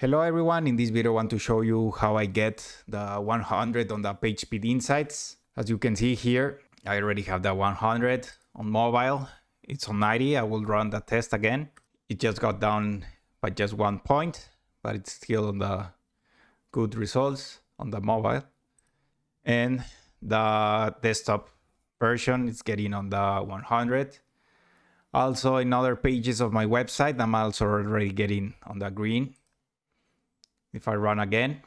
Hello everyone, in this video I want to show you how I get the 100 on the PageSpeed Insights. As you can see here, I already have the 100 on mobile. It's on 90, I will run the test again. It just got down by just one point, but it's still on the good results on the mobile. And the desktop version is getting on the 100. Also in other pages of my website, I'm also already getting on the green if I run again,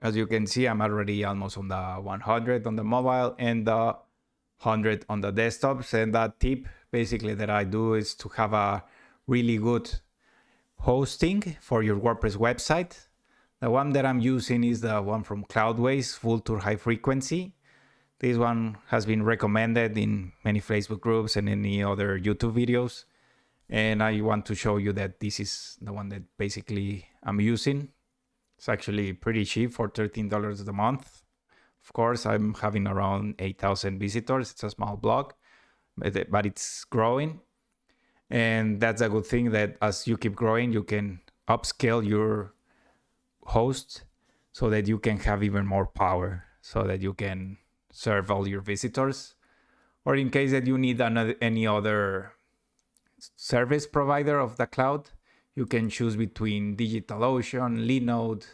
as you can see, I'm already almost on the 100 on the mobile and the 100 on the desktops. And that tip basically that I do is to have a really good hosting for your WordPress website. The one that I'm using is the one from Cloudways, Vultr High Frequency. This one has been recommended in many Facebook groups and any other YouTube videos and I want to show you that this is the one that basically I'm using. It's actually pretty cheap for $13 a month. Of course, I'm having around 8,000 visitors. It's a small blog, but, it's growing. And that's a good thing that as you keep growing, you can upscale your host so that you can have even more power so that you can serve all your visitors. Or in case that you need another, any other service provider of the cloud, you can choose between DigitalOcean, Linode,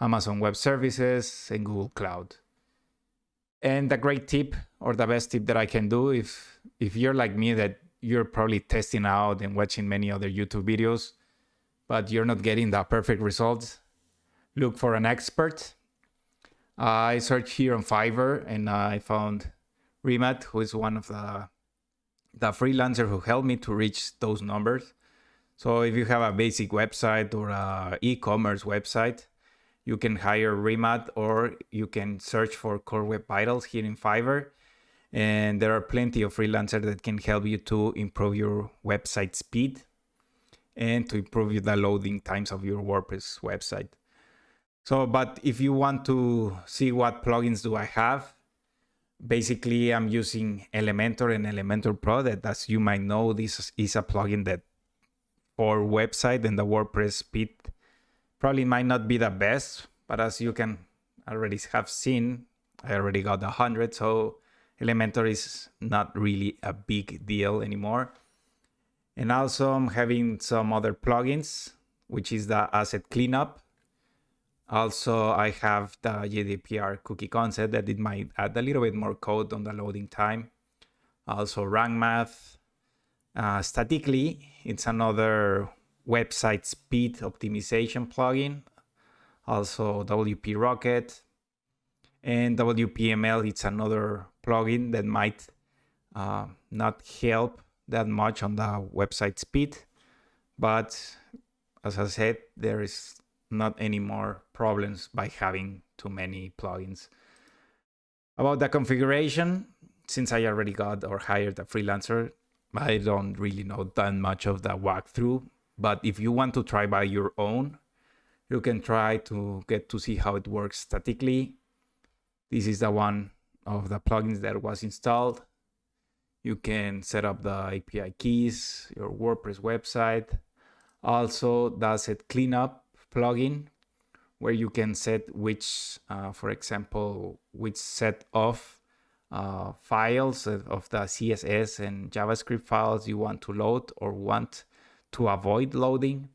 Amazon Web Services, and Google Cloud. And the great tip or the best tip that I can do if if you're like me that you're probably testing out and watching many other YouTube videos, but you're not getting the perfect results, look for an expert. Uh, I searched here on Fiverr and I found Remat, who is one of the the freelancer who helped me to reach those numbers. So if you have a basic website or a e-commerce website, you can hire Remat or you can search for Core Web Vitals here in Fiverr. And there are plenty of freelancers that can help you to improve your website speed and to improve the loading times of your WordPress website. So, but if you want to see what plugins do I have, basically I'm using Elementor and Elementor Pro that as you might know, this is a plugin that for website and the WordPress speed probably might not be the best, but as you can already have seen, I already got the 100, so Elementor is not really a big deal anymore. And also I'm having some other plugins, which is the asset cleanup also, I have the GDPR cookie consent that it might add a little bit more code on the loading time. Also, rank math. Uh, statically, it's another website speed optimization plugin. Also, WP Rocket. And WPML, it's another plugin that might uh, not help that much on the website speed. But as I said, there is not any more problems by having too many plugins. About the configuration, since I already got or hired a freelancer, I don't really know that much of the walkthrough. But if you want to try by your own, you can try to get to see how it works statically. This is the one of the plugins that was installed. You can set up the API keys, your WordPress website. Also, the asset cleanup plugin where you can set which, uh, for example, which set of uh, files of the CSS and JavaScript files you want to load or want to avoid loading.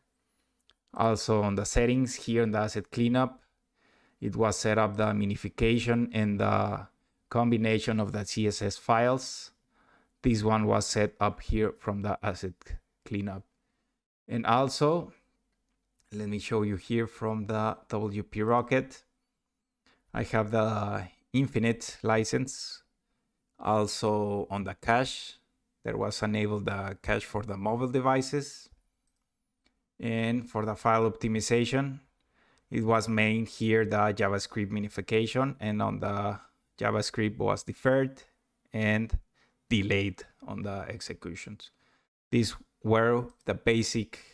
Also on the settings here in the asset cleanup, it was set up the minification and the combination of the CSS files. This one was set up here from the asset cleanup. And also let me show you here from the WP Rocket. I have the infinite license. Also on the cache, there was enabled the cache for the mobile devices. And for the file optimization, it was main here the JavaScript minification and on the JavaScript was deferred and delayed on the executions. These were the basic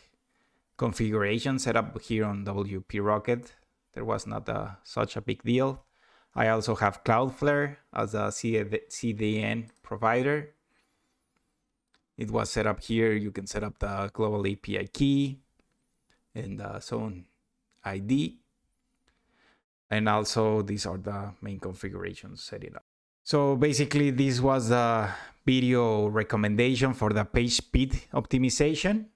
configuration setup here on WP Rocket. There was not a, such a big deal. I also have Cloudflare as a CDN provider. It was set up here. You can set up the global API key. and uh, the zone ID. And also these are the main configurations set it up. So basically this was the video recommendation for the page speed optimization.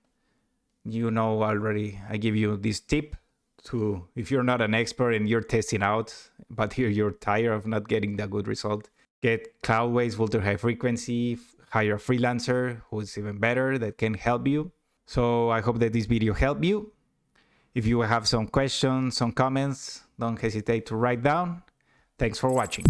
You know already, I give you this tip to, if you're not an expert and you're testing out, but here you're tired of not getting that good result, get Cloudways Vultr High Frequency, hire a freelancer who's even better that can help you. So I hope that this video helped you. If you have some questions, some comments, don't hesitate to write down. Thanks for watching.